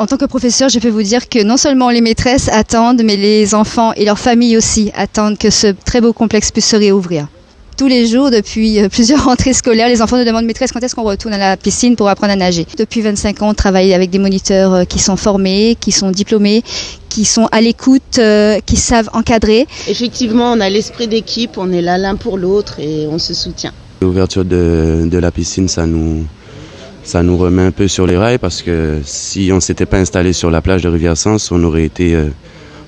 En tant que professeur, je peux vous dire que non seulement les maîtresses attendent, mais les enfants et leurs familles aussi attendent que ce très beau complexe puisse se réouvrir. Tous les jours, depuis euh, plusieurs rentrées scolaires, les enfants nous demandent maîtresse quand est-ce qu'on retourne à la piscine pour apprendre à nager? Depuis 25 ans, on travaille avec des moniteurs euh, qui sont formés, qui sont diplômés, qui sont à l'écoute, euh, qui savent encadrer. Effectivement, on a l'esprit d'équipe, on est là l'un pour l'autre et on se soutient. L'ouverture de, de la piscine, ça nous, ça nous remet un peu sur les rails parce que si on ne s'était pas installé sur la plage de Rivière-Sens, on aurait été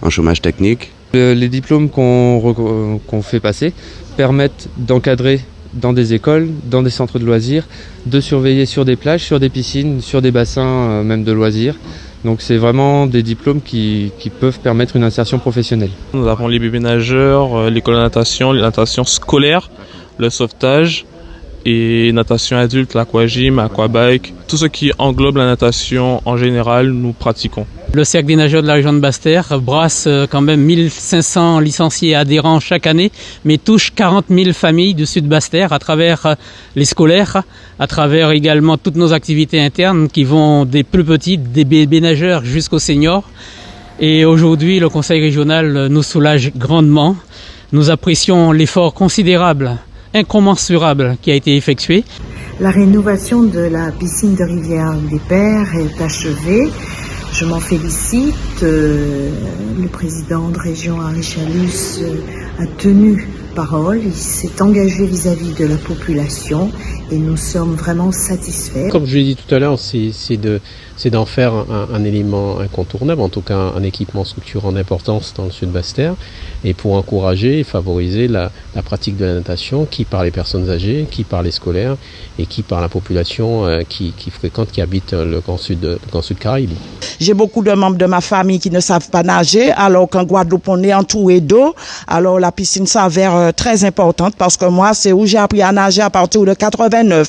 en chômage technique. Les diplômes qu'on fait passer permettent d'encadrer dans des écoles, dans des centres de loisirs, de surveiller sur des plages, sur des piscines, sur des bassins même de loisirs. Donc c'est vraiment des diplômes qui, qui, peuvent permettre une insertion professionnelle. Nous avons les bébés nageurs, l'école de natation, la natation scolaire, le sauvetage et natation adulte, l'aquagym, aquabike, tout ce qui englobe la natation en général, nous pratiquons. Le Cercle des nageurs de la région de Basse-Terre brasse quand même 1500 licenciés adhérents chaque année, mais touche 40 000 familles du sud Basse-Terre à travers les scolaires, à travers également toutes nos activités internes qui vont des plus petits, des bébés nageurs jusqu'aux seniors. Et aujourd'hui, le conseil régional nous soulage grandement. Nous apprécions l'effort considérable, incommensurable qui a été effectué. La rénovation de la piscine de Rivière des Pères est achevée. Je m'en félicite. Le président de région Henri Chalus a tenu parole, il s'est engagé vis-à-vis de la population et nous sommes vraiment satisfaits. Comme je l'ai dit tout à l'heure, c'est de c'est d'en faire un, un, élément incontournable, en tout cas un équipement structurant d'importance dans le sud Basse-Terre, et pour encourager et favoriser la, la, pratique de la natation, qui par les personnes âgées, qui par les scolaires, et qui par la population euh, qui, qui, fréquente, qui habite le Grand Sud, le Grand Sud Caraïbe. J'ai beaucoup de membres de ma famille qui ne savent pas nager, alors qu'en Guadeloupe on est entouré d'eau, alors la piscine s'avère très importante parce que moi c'est où j'ai appris à nager à partir de 89.